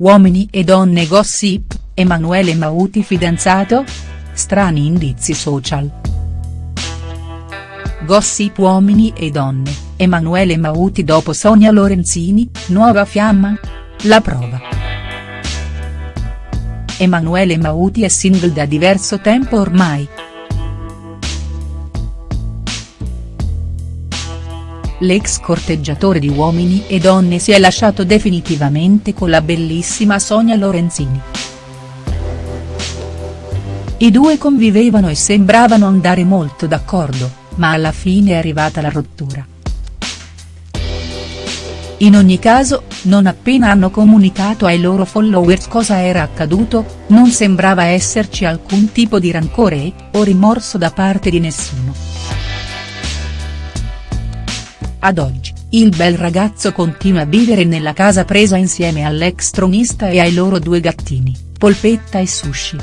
Uomini e donne gossip, Emanuele Mauti fidanzato? Strani indizi social. Gossip uomini e donne, Emanuele Mauti dopo Sonia Lorenzini, nuova fiamma? La prova. Emanuele Mauti è single da diverso tempo ormai. L'ex corteggiatore di Uomini e Donne si è lasciato definitivamente con la bellissima Sonia Lorenzini. I due convivevano e sembravano andare molto d'accordo, ma alla fine è arrivata la rottura. In ogni caso, non appena hanno comunicato ai loro followers cosa era accaduto, non sembrava esserci alcun tipo di rancore o rimorso da parte di nessuno. Ad oggi, il bel ragazzo continua a vivere nella casa presa insieme all'ex tronista e ai loro due gattini, Polpetta e Sushi.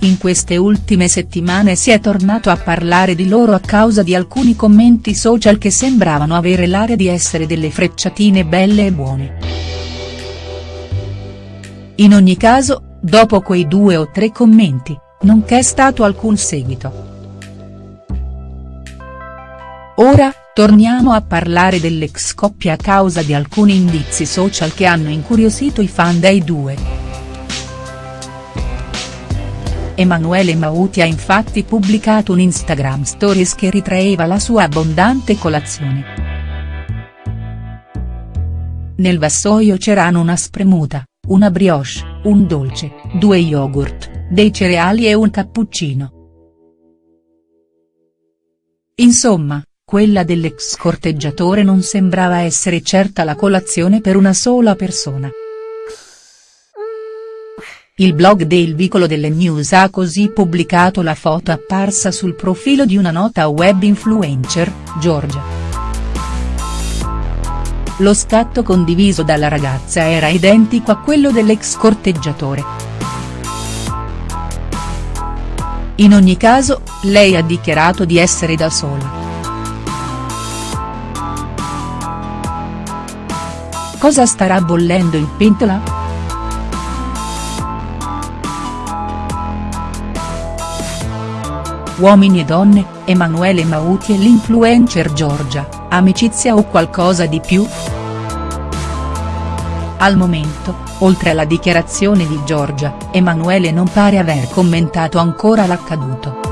In queste ultime settimane si è tornato a parlare di loro a causa di alcuni commenti social che sembravano avere l'aria di essere delle frecciatine belle e buone. In ogni caso, dopo quei due o tre commenti, non c'è stato alcun seguito. Ora, torniamo a parlare dell'ex coppia a causa di alcuni indizi social che hanno incuriosito i fan dei due. Emanuele Mauti ha infatti pubblicato un Instagram stories che ritraeva la sua abbondante colazione. Nel vassoio c'erano una spremuta, una brioche, un dolce, due yogurt, dei cereali e un cappuccino. Insomma, quella dell'ex corteggiatore non sembrava essere certa la colazione per una sola persona. Il blog del Vicolo delle News ha così pubblicato la foto apparsa sul profilo di una nota web influencer, Giorgia. Lo scatto condiviso dalla ragazza era identico a quello dell'ex corteggiatore. In ogni caso, lei ha dichiarato di essere da sola. Cosa starà bollendo in pentola?. Uomini e donne, Emanuele Mauti e l'influencer Giorgia, amicizia o qualcosa di più?. Al momento, oltre alla dichiarazione di Giorgia, Emanuele non pare aver commentato ancora l'accaduto.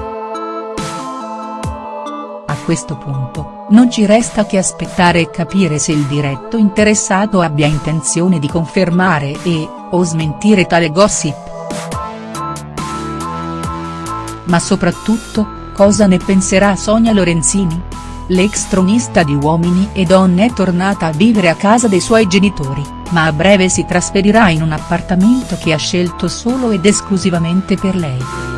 Questo punto, non ci resta che aspettare e capire se il diretto interessato abbia intenzione di confermare e, o smentire tale gossip. Ma soprattutto, cosa ne penserà Sonia Lorenzini? L'ex tronista di Uomini e Donne è tornata a vivere a casa dei suoi genitori, ma a breve si trasferirà in un appartamento che ha scelto solo ed esclusivamente per lei.